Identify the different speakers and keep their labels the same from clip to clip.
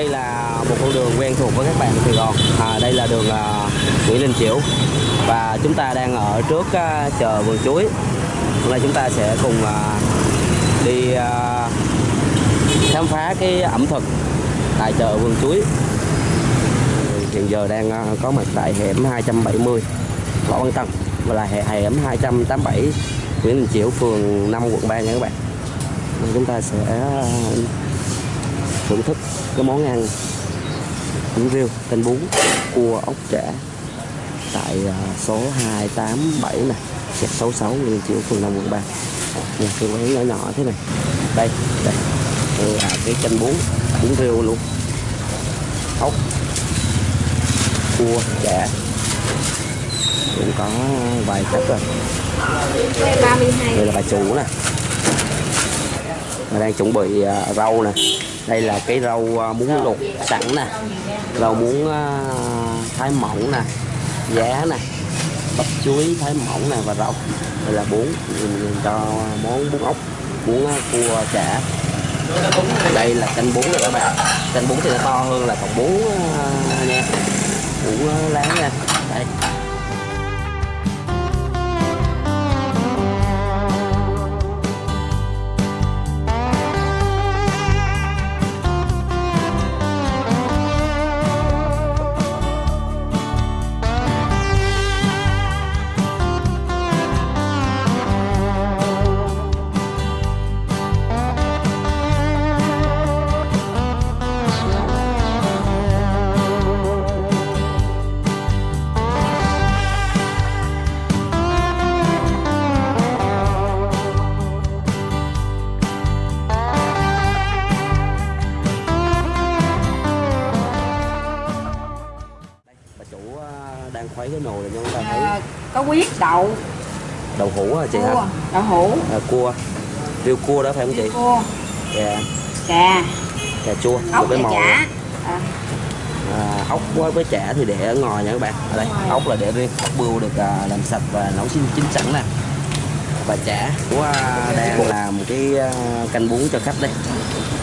Speaker 1: đây là một con đường quen thuộc với các bạn Sài Gòn. À, đây là đường à, Nguyễn Đình Chiểu. Và chúng ta đang ở trước à, chợ vườn chuối. Hôm nay chúng ta sẽ cùng à, đi à, khám phá cái ẩm thực tại chợ vườn chuối. Hiện giờ đang à, có mặt tại hẻm 270 Võ Văn Tân và là hẻm 287 Nguyễn Đình Chiểu phường 5 quận 3 nha các bạn. Chúng ta sẽ à, thưởng thức cái món ăn bún riêu canh bún cua ốc chả tại à, số 287 này. Gạch 66 Nguyễn Đình Chiểu phường 5 quận 3 nha cái quán nhỏ nhỏ thế này. Đây đây. Đây là cái canh bún bún riêu luôn. Ốc cua chả. Cũng có vài cách rồi.
Speaker 2: 32
Speaker 1: đây là bà chủ nè mình đang chuẩn bị à, rau nè. Đây là cái rau à, muống luộc sẵn nè. Rau muống à, thái mỏng nè. Giá nè. Bắp chuối thái mỏng nè và rau. Đây là bún mình cho món bún ốc bún à, cua chả. Đây là canh bún này các bạn. Canh bún thì nó to hơn là còn bún nha. Bún à, lá nha. Đây. Khuấy cái nồi này cho chúng ta thấy.
Speaker 2: à, có huyết đậu.
Speaker 1: Đậu hũ hả chị hả?
Speaker 2: Cua đậu hũ.
Speaker 1: À, cua. Riêu cua đó phải không chị?
Speaker 2: Cua.
Speaker 1: Dạ.
Speaker 2: Cà
Speaker 1: cà chua
Speaker 2: ốc
Speaker 1: với màu
Speaker 2: chả. à,
Speaker 1: à, ốc với, với chả thì để ở ngoài nha các bạn. Ở đây ốc là để riêng ốc bươu được à, làm sạch và nấu chín chín sẵn nè. Và chả của à, đang làm cái à, canh bún cho khách đây.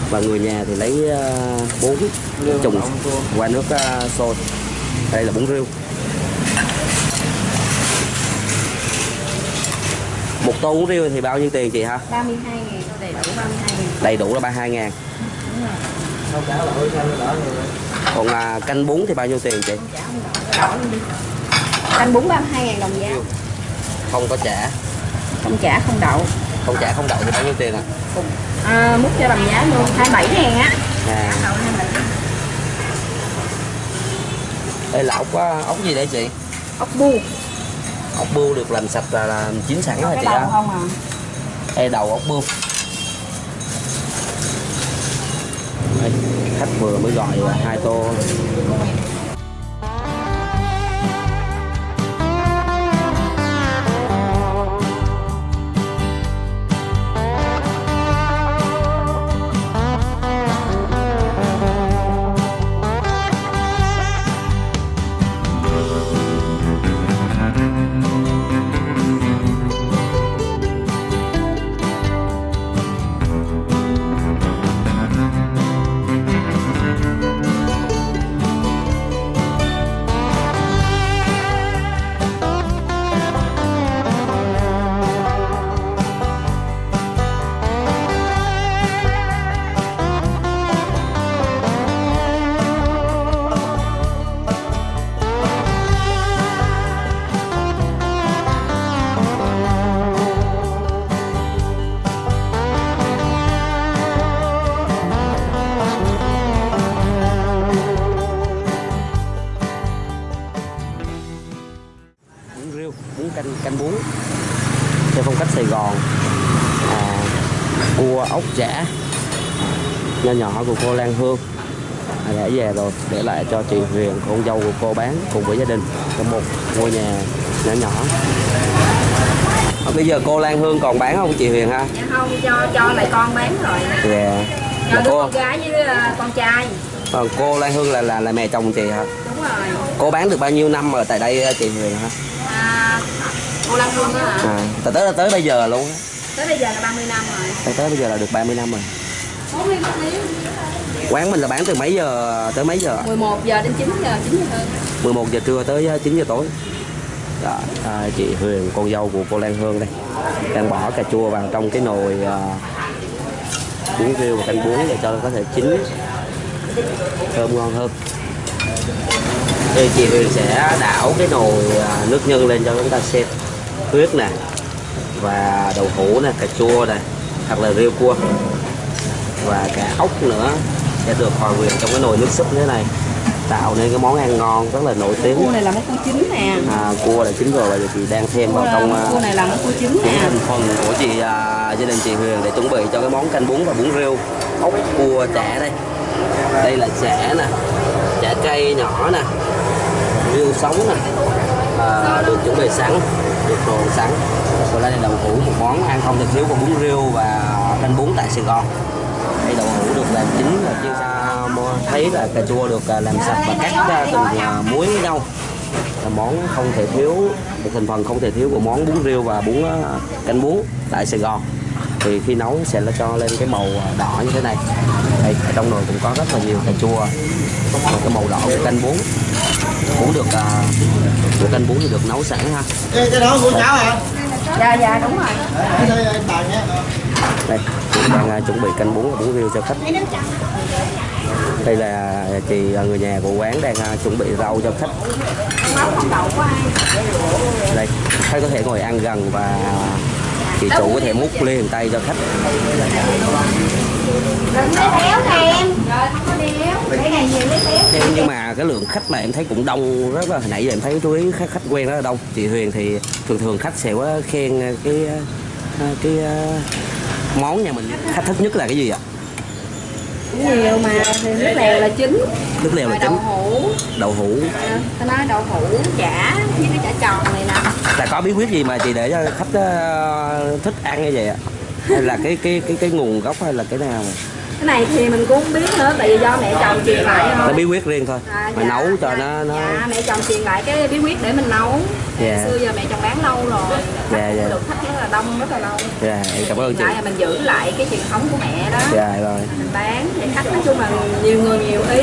Speaker 1: Và người nhà thì lấy à, bún trùng qua nước à, sôi. Đây là bún riêu một tô bún riêu thì bao nhiêu tiền chị hả?
Speaker 2: 32 ngàn đầy đủ 32 ngàn.
Speaker 1: Đầy đủ là 32 ngàn. Còn à, canh bún thì bao nhiêu tiền chị?
Speaker 2: Canh bún 32 ngàn đồng giá.
Speaker 1: Không có chả.
Speaker 2: Không chả không đậu.
Speaker 1: Không chả không đậu thì bao nhiêu tiền ạ?
Speaker 2: À, múc cho đồng giá luôn 27 ngàn á.
Speaker 1: À.
Speaker 2: Đậu 27
Speaker 1: đây là ốc á, ốc gì đây chị?
Speaker 2: Ốc bu
Speaker 1: ốc bươu được làm sạch là, là chín sẵn
Speaker 2: cái
Speaker 1: chị
Speaker 2: đầu
Speaker 1: á
Speaker 2: không à?
Speaker 1: Đầu ốc bươu. Đây, khách vừa mới gọi là hai tô bún canh canh bún. Theo phong cách Sài Gòn à, cua ốc chả. Nho nhỏ của cô Lan Hương. À, đã về rồi để lại cho chị Huyền con dâu của cô bán cùng với gia đình trong một ngôi nhà nhỏ nhỏ. À, bây giờ cô Lan Hương còn bán không chị Huyền ha?
Speaker 2: Dạ không cho cho lại con bán rồi.
Speaker 1: Dạ.
Speaker 2: Cho
Speaker 1: Mà
Speaker 2: đứa
Speaker 1: cô.
Speaker 2: con gái với à, con trai.
Speaker 1: Còn cô Lan Hương là là là mẹ chồng chị hả?
Speaker 2: Đúng rồi.
Speaker 1: Cô bán được bao nhiêu năm ở tại đây chị Huyền hả?
Speaker 2: à, cô Lan Hương á hả?
Speaker 1: À, tới tới tới bây giờ luôn á.
Speaker 2: Tới bây giờ là 30 năm rồi.
Speaker 1: Tới tới bây giờ là được 30 năm rồi.
Speaker 2: 40 một miếng
Speaker 1: quán mình là bán từ mấy giờ tới mấy giờ
Speaker 2: 11 giờ đến 9 giờ 9 giờ hơn.
Speaker 1: 11 giờ trưa tới ờ, 9 giờ tối. Đó, à, chị Huyền con dâu của cô Lan Hương đây. Đang bỏ cà chua vào trong cái nồi à, bún riêu và canh bún để cho nó có thể chín thơm ngon hơn. Thì chị Huyền sẽ đảo cái nồi à, nước nhân lên cho chúng ta xem huyết nè và đậu hũ nè cà chua nè hoặc là riêu cua. Và cả ốc nữa sẽ được hòa quyện trong cái nồi nước súp như thế này tạo nên cái món ăn ngon rất là nổi tiếng.
Speaker 2: Cua này là món cua chín nè.
Speaker 1: À, cua là chín rồi và chị đang thêm vào trong à,
Speaker 2: cua này là món cua chín nè.
Speaker 1: thành phần của chị à, gia đình chị Huyền để chuẩn bị cho cái món canh bún và bún riêu. Ốc cua chả đây. Đây là chả nè chả cây nhỏ nè riêu sống nè à, được chuẩn bị sẵn được đồ sẵn. Còn đây là đậu hũ một món ăn không thể thiếu của bún riêu và canh bún tại Sài Gòn. Đây đậu hũ được làm chín và chiên à, thấy là cà chua được à, làm sạch và cắt ra từng à, muối với nhau. Là món không thể thiếu, một thành phần không thể thiếu của món bún riêu và bún canh bún tại Sài Gòn. Thì khi nấu sẽ là cho lên cái màu đỏ như thế này. Đây, ở trong nồi cũng có rất là nhiều cà chua. Và cái màu đỏ của canh bún bún được à, của canh bún thì được nấu sẵn ha.
Speaker 3: Cái, cái đó của cháu hả?
Speaker 2: dạ dạ đúng rồi.
Speaker 3: Đây
Speaker 1: chị đang à, chuẩn bị canh bún và bún riêu cho khách. Đây là chị à, người nhà của quán đang à, chuẩn bị rau cho khách. Đây khách có thể ngồi ăn gần và chị chủ có thể múc liền tay cho khách.
Speaker 2: Nè em cái này nhiều lấy béo
Speaker 1: nhưng mà cái lượng khách này em thấy cũng đông rất là hồi nãy giờ em thấy chú ý khách, khách quen rất là đông. Chị Huyền thì thường thường khách sẽ khen cái cái, cái món nhà mình. Khách thích nhất là cái gì ạ?
Speaker 2: nhiều mà thì nước lèo là chính
Speaker 1: nước lèo là
Speaker 2: rồi đậu
Speaker 1: chính
Speaker 2: hũ.
Speaker 1: Đậu hũ.
Speaker 2: À, ta nói đậu hũ chả với cái chả tròn này nè.
Speaker 1: Là có bí quyết gì mà chị để cho khách ờ, thích ăn như vậy ạ? Hay là cái cái cái cái nguồn gốc hay là cái nào
Speaker 2: cái này thì mình cũng không biết nữa tại vì do mẹ chồng truyền lại thôi.
Speaker 1: Nó bí quyết riêng thôi
Speaker 2: À,
Speaker 1: mà
Speaker 2: dạ,
Speaker 1: nấu cho
Speaker 2: dạ,
Speaker 1: nó nó
Speaker 2: dạ mẹ chồng truyền lại cái bí quyết để mình nấu.
Speaker 1: Dạ.
Speaker 2: xưa giờ mẹ chồng bán lâu rồi
Speaker 1: Dạ, dạ.
Speaker 2: được khách rất là đông rất là lâu
Speaker 1: dạ em cảm ơn chị.
Speaker 2: lại là mình giữ lại cái truyền thống của mẹ đó.
Speaker 1: Dạ rồi.
Speaker 2: Mình bán để khách nói chung là nhiều người nhiều ý.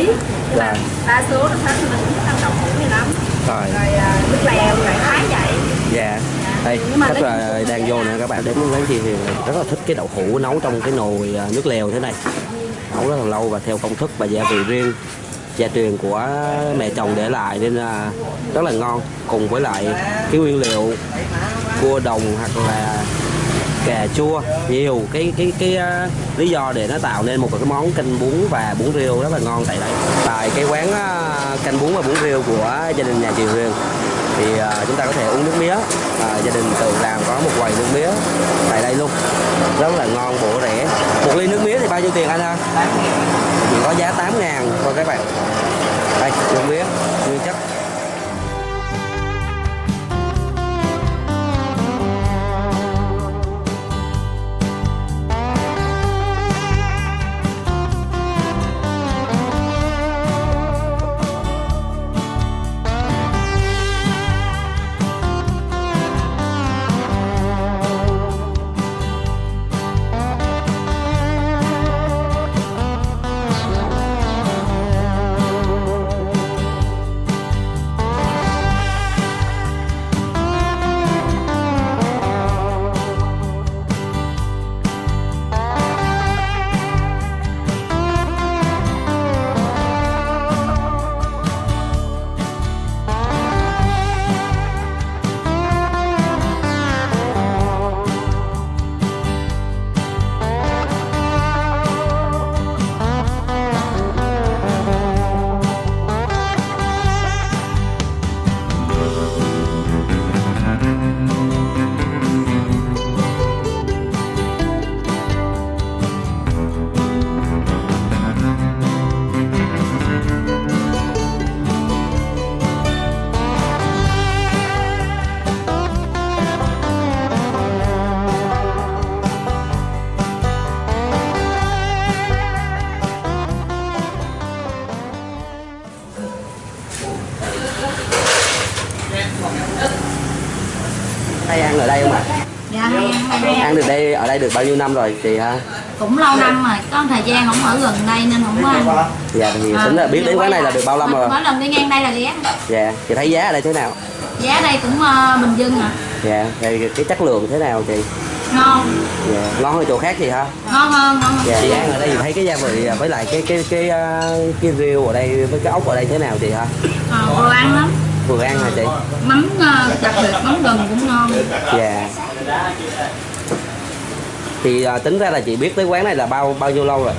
Speaker 2: Nhưng mà
Speaker 1: Dạ.
Speaker 2: đa số là khách mình cũng ăn đậu hũ này lắm.
Speaker 1: Rồi.
Speaker 2: Rồi à, nước lèo lại thái vậy.
Speaker 1: Dạ. Đây
Speaker 2: Nhưng mà
Speaker 1: khách là đang
Speaker 2: là-
Speaker 1: vô nè các bạn đến quán chị Huyền này rất là thích cái đậu hũ nấu trong cái nồi à, nước lèo thế này nấu rất là lâu và theo công thức và gia vị riêng gia truyền của mẹ chồng để lại nên là rất là ngon. Cùng với lại cái nguyên liệu cua đồng hoặc là cà chua nhiều cái cái cái uh, lý do để nó tạo nên một cái món canh bún và bún riêu rất là ngon tại đây. Tại cái quán uh, canh bún và bún riêu của gia đình nhà chị Huyền thì uh, chúng ta có thể uống nước mía. Uh, gia đình tự làm có một quầy nước mía tại đây luôn. Rất là ngon bổ rẻ. Một ly nước mía thì bao nhiêu tiền anh ha? Chỉ có giá 8 ngàn thôi các bạn. Đây nước mía nguyên chất. Hay ăn ở đây không ạ?
Speaker 2: Dạ hay ăn hay
Speaker 1: ăn được đây ở đây được bao nhiêu năm rồi chị ha?
Speaker 4: Cũng lâu năm rồi có thời gian không ở gần đây nên không có ăn.
Speaker 1: Dạ thì
Speaker 4: À,
Speaker 1: tính là biết đến quán này là được bao lâu rồi?
Speaker 4: mỗi lần đi ngang đây là ghé.
Speaker 1: Dạ chị thấy giá ở đây thế nào?
Speaker 4: Giá đây cũng ờ, bình dân à
Speaker 1: dạ thì cái chất lượng thế nào chị?
Speaker 4: Ngon.
Speaker 1: Dạ ngon hơn chỗ khác chị hả
Speaker 4: ngon hơn ngon hơn.
Speaker 1: Dạ chị ăn ở đây thì thấy cái gia vị với lại cái cái cái à, cái rêu ở đây với cái ốc ở đây thế nào chị hả
Speaker 4: Ờ, vừa ăn lắm
Speaker 1: vừa ăn hả chị?
Speaker 4: Mắm ờ, đặc biệt mắm gừng cũng ngon.
Speaker 1: Dạ. Thì à, tính ra là chị biết tới quán này là bao bao nhiêu lâu rồi?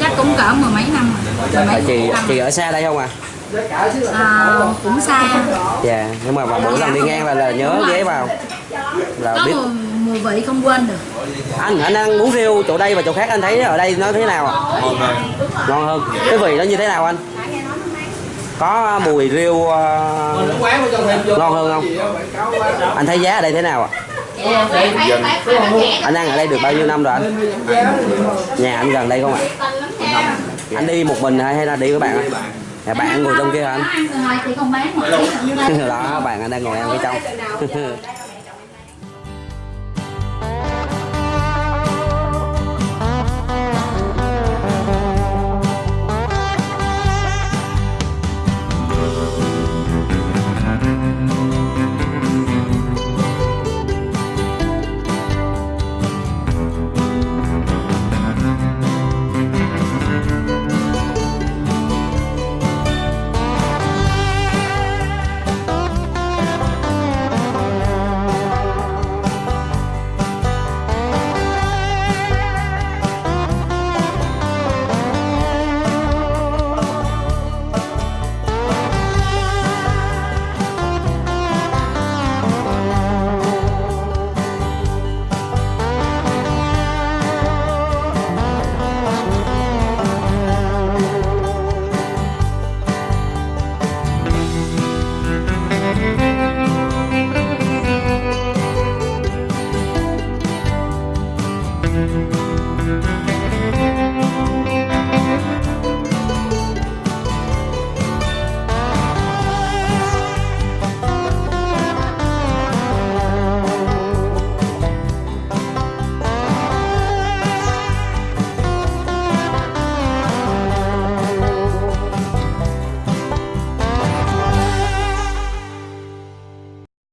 Speaker 4: Chắc cũng cỡ mười mấy năm rồi. Mười
Speaker 1: Là
Speaker 4: mấy
Speaker 1: chị
Speaker 4: năm
Speaker 1: chị ở xa đây không à?
Speaker 4: À, cũng xa.
Speaker 1: Dạ nhưng mà, mỗi lần đi ngang là, là nhớ ghé vào. Là
Speaker 4: có
Speaker 1: biết.
Speaker 4: mùi, mùi vị không quên được.
Speaker 1: Anh anh ăn bún riêu chỗ đây và chỗ khác anh thấy ở đây nó thế nào ạ ngon hơn. Cái vị nó như thế nào anh có mùi riêu à, ngon hơn không? Anh thấy giá ở đây thế nào ạ? Anh ăn ở đây được bao nhiêu năm rồi anh? Nhà anh gần đây không ạ? Anh đi một mình hay hay là đi với bạn ạ nhà bạn ngồi trong kia hả anh? Đó bạn anh đang ngồi ăn phía trong